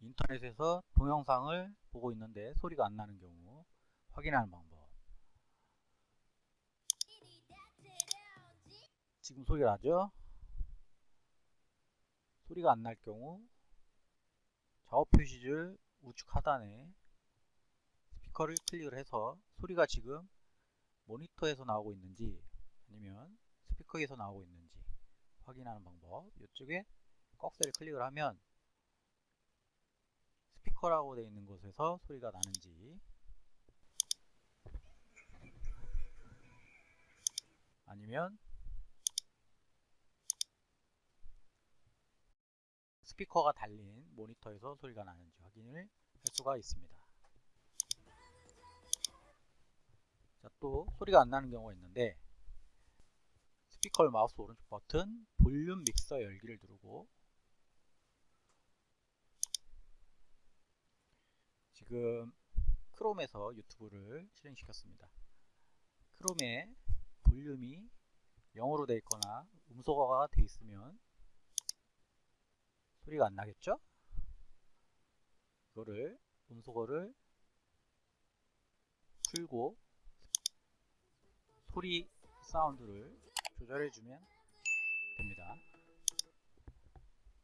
인터넷에서 동영상을 보고 있는데 소리가 안 나는 경우 확인하는 방법 지금 소리가 나죠? 소리가 안 날 경우 작업 표시줄 우측 하단에 스피커를 클릭을 해서 소리가 지금 모니터에서 나오고 있는지 아니면 스피커에서 나오고 있는지 확인하는 방법 이쪽에 꺽쇠를 클릭을 하면 스피커라고 되어 있는 곳에서 소리가 나는지 아니면 스피커가 달린 모니터에서 소리가 나는지 확인을 할 수가 있습니다. 자, 또 소리가 안 나는 경우가 있는데 스피커를 마우스 오른쪽 버튼 볼륨 믹서 열기를 누르고 지금 크롬에서 유튜브를 실행시켰습니다. 크롬에 볼륨이 0으로 되어 있거나 음소거가 되어 있으면 소리가 안 나겠죠? 이거를 음소거를 풀고 소리 사운드를 조절해 주면 됩니다.